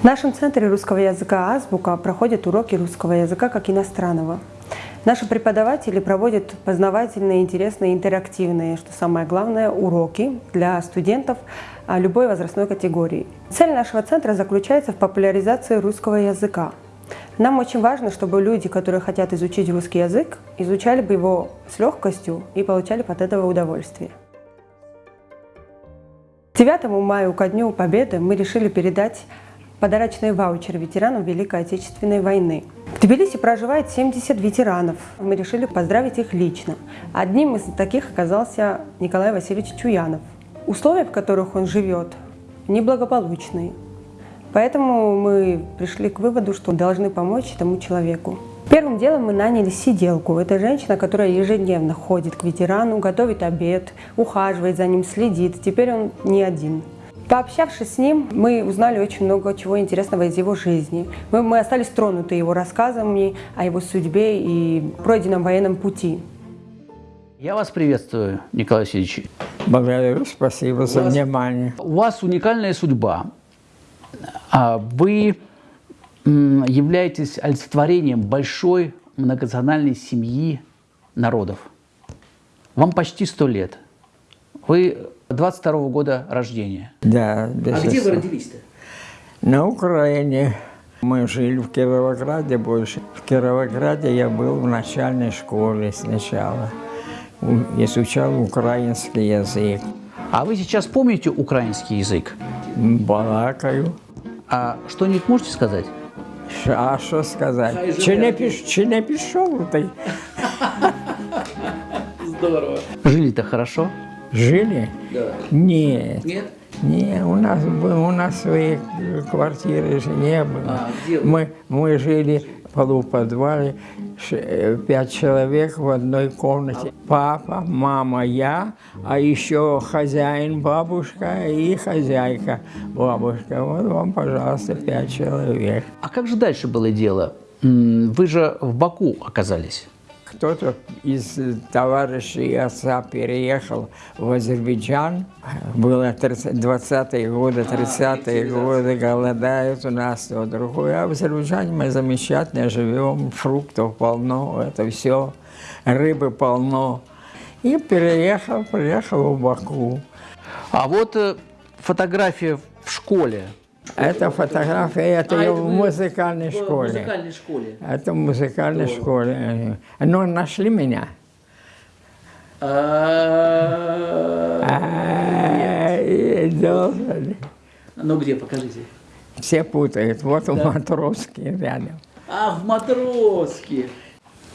В нашем центре русского языка «Азбука» проходят уроки русского языка как иностранного. Наши преподаватели проводят познавательные, интересные, интерактивные, что самое главное, уроки для студентов а, любой возрастной категории. Цель нашего центра заключается в популяризации русского языка. Нам очень важно, чтобы люди, которые хотят изучить русский язык, изучали бы его с легкостью и получали от этого удовольствие. 9 мая, ко Дню Победы, мы решили передать подарочные ваучеры ветеранам Великой Отечественной войны. В Тбилиси проживает 70 ветеранов. Мы решили поздравить их лично. Одним из таких оказался Николай Васильевич Чуянов. Условия, в которых он живет, неблагополучные. Поэтому мы пришли к выводу, что должны помочь этому человеку. Первым делом мы наняли сиделку. Это женщина, которая ежедневно ходит к ветерану, готовит обед, ухаживает за ним, следит. Теперь он не один. Пообщавшись с ним, мы узнали очень много чего интересного из его жизни. Мы, мы остались тронуты его рассказами о его судьбе и пройденном военном пути. Я вас приветствую, Николай Васильевич. Благодарю, спасибо у за вас, внимание. У вас уникальная судьба. А вы являетесь олицетворением большой многонациональной семьи народов. Вам почти сто лет. Вы 22 -го года рождения. Да, А где вы родились-то? На Украине. Мы жили в Кировограде больше. В Кировограде я был в начальной школе сначала. Изучал украинский язык. А вы сейчас помните украинский язык? Балакаю. А что-нибудь можете сказать? А что сказать? Чи не, піш, чи не пішов ти? Здорово. Жили-то хорошо? Жили? Да. Нет. Нет? Не, у нас, у нас своей квартиры же не было. А, мы, мы жили в полуподвале, э, пять человек в одной комнате. Папа, мама, я, а еще хозяин, бабушка и хозяйка, бабушка. Вот вам, пожалуйста, пять человек. А как же дальше было дело? Вы же в Баку оказались. Кто-то из э, товарищей отца переехал в Азербайджан. Было 30 20-е годы, 30-е годы, голодают у нас то другое. А в Азербайджане мы замечательно живем, фруктов полно, это все, рыбы полно. И переехал, приехал в Баку. А вот э, фотография в школе. Это фотография, это А, это в музыкальной школе. школе. Это в музыкальной школе. Но нашли меня. Ай, должен. Ну где, покажите. Все путают. Вот у Матровский рядом. А, в Матроске.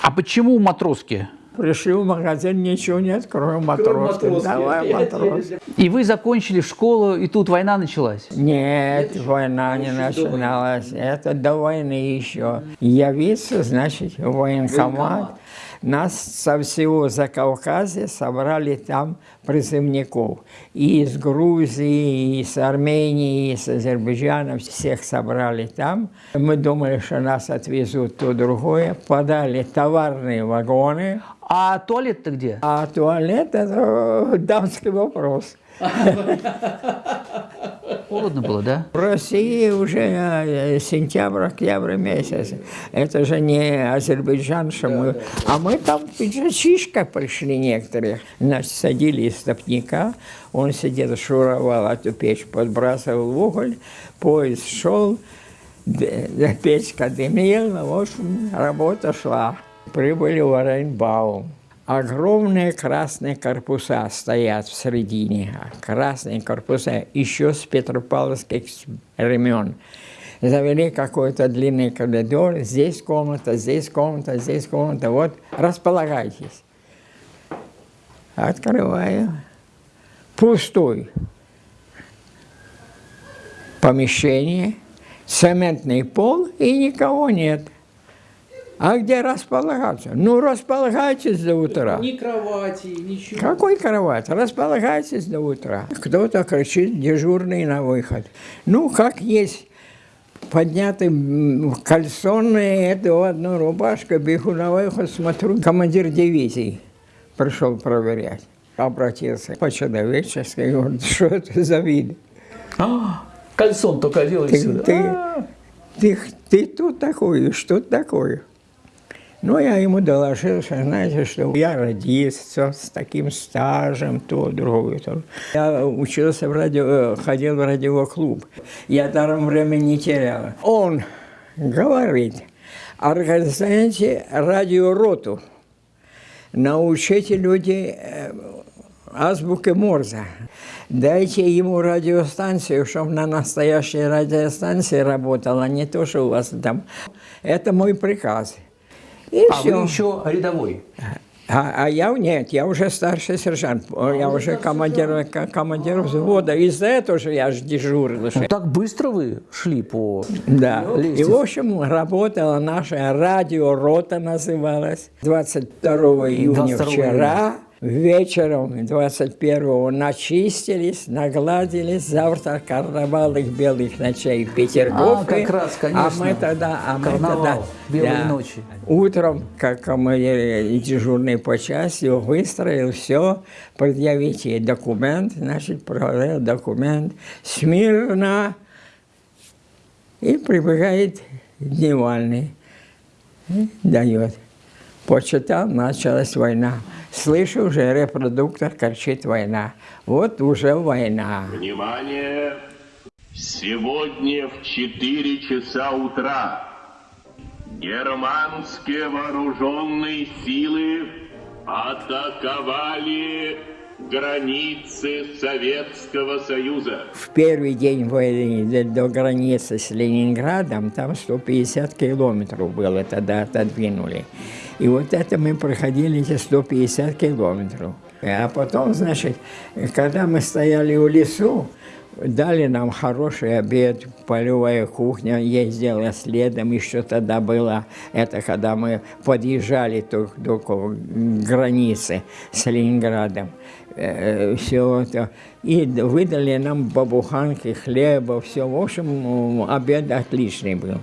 А почему в Матроске? Пришли в магазин, ничего нет, кроме. Матроски. Давай Матровский. И вы закончили школу, и тут война началась? Нет, война не начиналась. Это до войны еще. Явиться, значит, в военкомат. Нас со всего Закавказья собрали там призывников. И из Грузии, и с Армении, и с Азербайджана. Всех собрали там. Мы думали, что нас отвезут то другое. Подали товарные вагоны. А туалет-то где? А туалет – это дамский вопрос. Холодно было, да? В России уже э, сентябрь, октябрь месяц. Это же не Азербайджан, что мы... А мы там в пиджачишках пришли некоторые. Значит, садили из стопника, он сидел, шуровал эту печь, подбрасывал уголь, поезд шел, д- печка дымила, в общем, работа шла. Прибыли в Оренбаум. Огромные красные корпуса стоят в середине. Красные корпуса еще с петропавловских времен. Завели какой-то длинный коридор. Здесь комната, здесь комната, здесь комната. Вот, располагайтесь. Открываю. Пустой. Помещение, цементный пол и никого нет. А где располагаться? Ну, располагайтесь до утра. Ни кровати, ничего. Какой кровать? Располагайтесь до утра. Кто-то кричит, дежурный на выход. Ну, как есть, подняты м, кальсоны, эту одну рубашку, бегу на выход, смотрю, командир дивизии пришел проверять. Обратился по-человечески, говорит, что это за вид? «А, Кальсон только и Ты, всё. ты, А, ты, ты тут такой, что такое? Ну, я ему доложил, что, знаете, что я родился с таким стажем, то, другое, то. Я учился в радио, э, ходил в радиоклуб. Я даром время не терял. Он говорит, организуйте радиороту, научите людей э, азбуке Морзе. Дайте ему радиостанцию, чтобы на настоящей радиостанции работала, не то, что у вас там. Это мой приказ. И а все. вы еще рядовой. А, а я нет, я уже старший сержант, я уже командир, командир взвода. Из-за этого же я же дежурил. Ну, так быстро вы шли по... Да. И, в общем, работала наша радиорота, называлась. 22 июня 22 вчера, вечером 21 начистились, нагладились. Завтра карнавал их белых ночей в Петергофе. А, как раз, А конечно. мы тогда... А мы тогда белой ночи. Утром, как командир дежурный по части, выстроил все, предъявите документ, значит, проверил документ, смирно, и прибегает дневальный, и дает. Почитал, началась война. Слышу, уже репродуктор кричит «война». Вот уже война. Внимание! Сегодня в 4 часа утра германские вооруженные силы атаковали границы Советского Союза. В первый день войны до, границы с Ленинградом, там 150 километров было, тогда отодвинули. И вот это мы проходили эти 150 километров. А потом, значит, когда мы стояли у лесу, дали нам хороший обед, полевая кухня ездила следом, еще тогда было, это когда мы подъезжали только до границы с Ленинградом все это. И выдали нам бабуханки, хлеба, все. В общем, обед отличный был.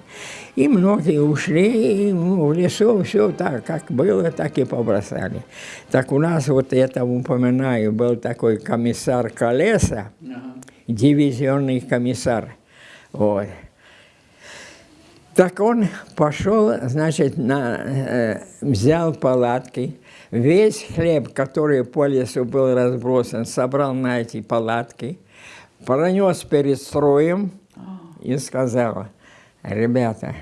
И многие ушли и, ну, в лесу, все так, как было, так и побросали. Так у нас, вот это упоминаю, был такой комиссар Колеса, дивизионный комиссар. Вот. Так он пошел, значит, на, э, взял палатки, весь хлеб, который по лесу был разбросан, собрал на эти палатки, пронес перед строем и сказал, ребята,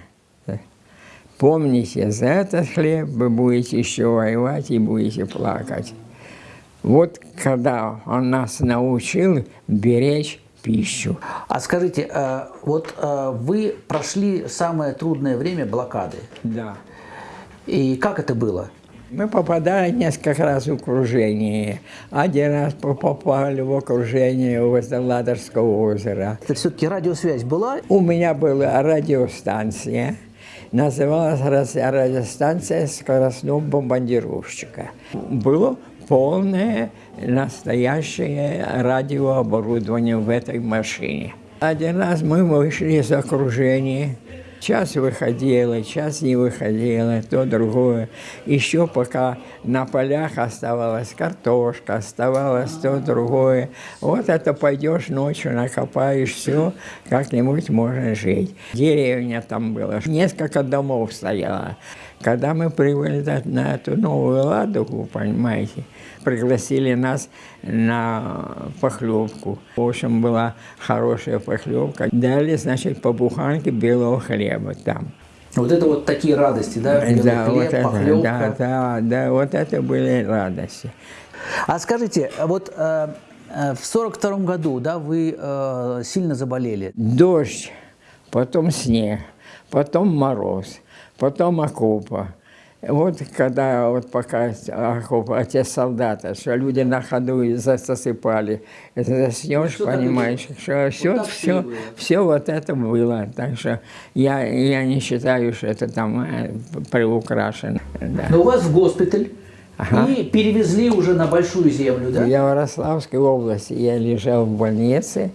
помните, за этот хлеб вы будете еще воевать и будете плакать. Вот когда он нас научил беречь пищу. А скажите, э, вот э, вы прошли самое трудное время блокады. Да. И как это было? Мы попадали несколько раз в окружение. Один раз по- попали в окружение возле Ладожского озера. Это все-таки радиосвязь была? У меня была радиостанция. Называлась радиостанция скоростного бомбардировщика. Было полное настоящее радиооборудование в этой машине. Один раз мы вышли из окружения. Час выходила, час не выходила, то другое. Еще пока на полях оставалась картошка, оставалось то другое. Вот это пойдешь ночью, накопаешь все, как-нибудь можно жить. Деревня там была, несколько домов стояло. Когда мы прибыли на- эту новую Ладогу, понимаете, пригласили нас на похлебку. В общем, была хорошая похлебка. Дали, значит, по буханке белого хлеба там. Вот это вот такие радости, да? Белый да, хлеб, вот это, похлебка. да, да, да, вот это были радости. А скажите, вот э, э, в сорок втором году, да, вы э, сильно заболели. Дождь, потом снег, потом мороз, потом окопа. Вот когда вот пока окопа, а те солдаты, что люди на ходу и за- засыпали, заснешь, и понимаешь, что все, и все, все вот это было. Так что я, я не считаю, что это там э, приукрашено. Да. Но у вас в госпиталь Ага. и перевезли уже на Большую Землю, да? В Ярославской области я лежал в больнице,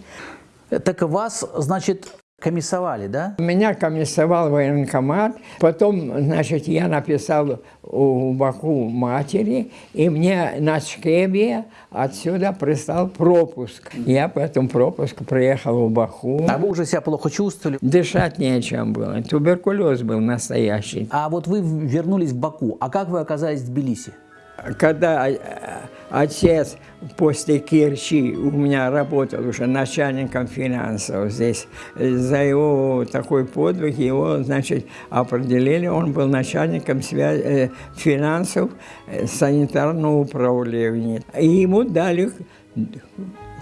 Так вас, значит, комиссовали, да? Меня комиссовал военкомат, потом, значит, я написал у Баку матери, и мне на Шкебе отсюда прислал пропуск. Я по этому пропуску приехал в Баку. А вы уже себя плохо чувствовали. Дышать нечем было, туберкулез был настоящий. А вот вы вернулись в Баку. А как вы оказались в Тбилиси? Когда э, отец после Керчи у меня работал уже начальником финансов здесь, за его такой подвиг его, значит, определили, он был начальником связи, э, финансов э, санитарного управления. И ему дали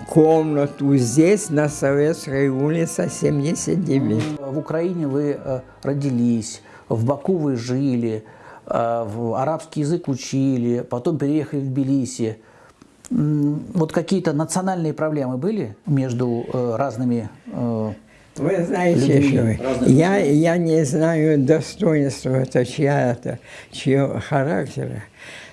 комнату здесь, на Советской улице, 79. В Украине вы э, родились, в Баку вы жили, арабский язык учили, потом переехали в Тбилиси. Вот какие-то национальные проблемы были между э, разными э, Вы знаете, Людьми что я, я не знаю достоинства это чья-то, чьего характера,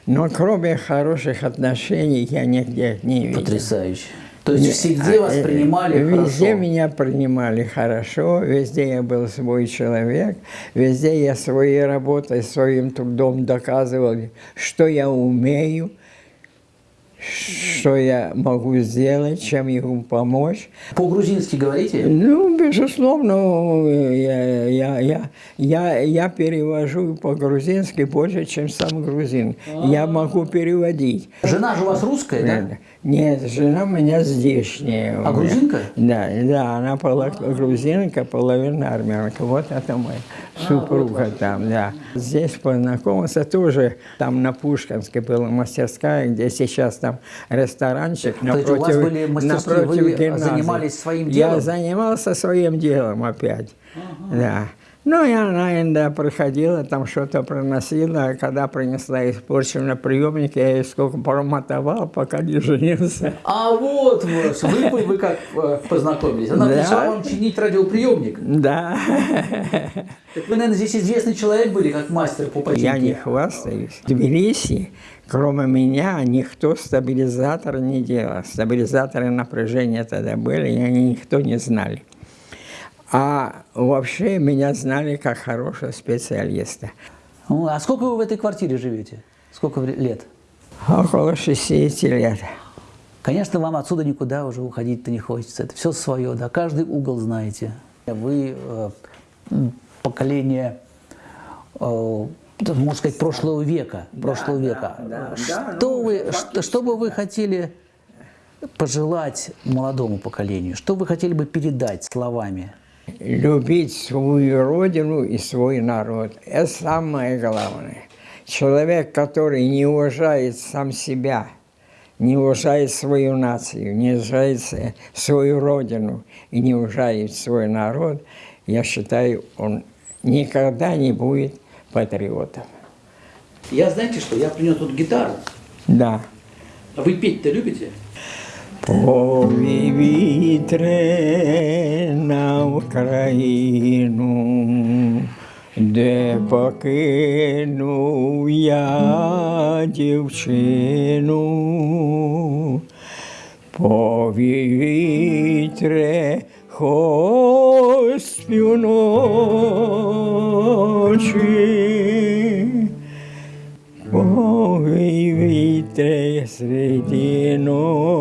но кроме хороших отношений я нигде не видел. потрясающе? То есть везде вас Э, принимали Везде хорошо? меня принимали хорошо, везде я был свой человек, везде я своей работой, своим трудом доказывал, что я умею, что я могу сделать, чем ему помочь. По-грузински говорите? Ну, безусловно, я, я, я, я, я перевожу по-грузински больше, чем сам грузин. Я могу переводить. Жена же у вас русская, да? Нет, жена у меня здешняя. А грузинка? Да, да, она пола- грузинка, половина армянка. Вот это моя супруга там, да. Здесь познакомился тоже, там на Пушкинской была мастерская, где сейчас там ресторанчик То есть у вас были мастерские, вы гимназии. занимались своим Я делом? занимался своим делом опять, да. Ну, и она иногда приходила, там что-то приносила, а когда принесла испорченный приемник, я ей сколько промотовал, пока не женился. А вот вы, вы, вы как э, познакомились? Она Да. пришла вам чинить радиоприемник. Да, Так вы, наверное, здесь известный человек были, как мастер по починке. я не хвастаюсь. В Тбилиси, кроме меня, никто стабилизатор не делал. Стабилизаторы напряжения тогда были, и они никто не знали. А вообще меня знали как хорошего специалиста. Ну, а сколько вы в этой квартире живете? Сколько лет? Около 60 лет. Конечно, вам отсюда никуда уже уходить-то не хочется. Это все свое, да, каждый угол знаете. Вы э, поколение, э, да, можно сказать, прошлого века. прошлого века. да, что, ну, вы, что, что бы вы хотели пожелать молодому поколению? Что вы хотели бы передать словами? Любить свою родину и свой народ. Это самое главное. Человек, который не уважает сам себя, не уважает свою нацию, не уважает свою родину и не уважает свой народ, я считаю, он никогда не будет патриотом. Я, знаете что, я принес тут гитару. Да. А вы петь-то любите? Пові вітре на Україну, де покинув я дівчину. Пові вітре, хоч співночі, вітре середі ночі.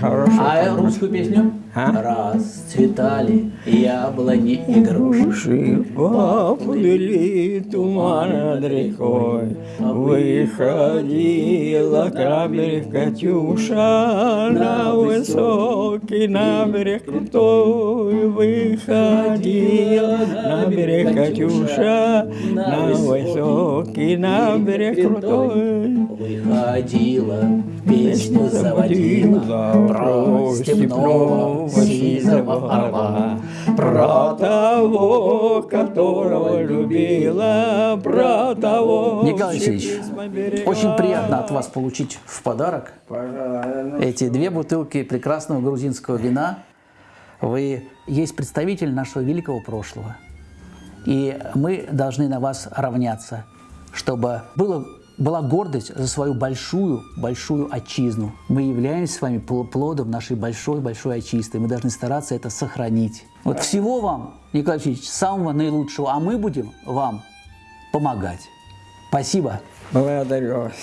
Хорошо. А русскую песню? А? Расцветали яблони и груши. Поплыли туман над рекой, Выходила к берег Катюша на высокий на берег крутой. Выходила на берег Катюша на высокий на берег крутой. Выходила, песню заводила про степного сизого орла. Про того, которого любила, про того... Николай Алексеевич, очень приятно от вас получить в подарок эти две бутылки прекрасного грузинского вина. Вы есть представитель нашего великого прошлого. И мы должны на вас равняться, чтобы было была гордость за свою большую, большую отчизну. Мы являемся с вами пл- плодом нашей большой-большой отчизны. Мы должны стараться это сохранить. Вот всего вам, Николай Алексеевич, самого наилучшего, а мы будем вам помогать. Спасибо. Благодарю вас.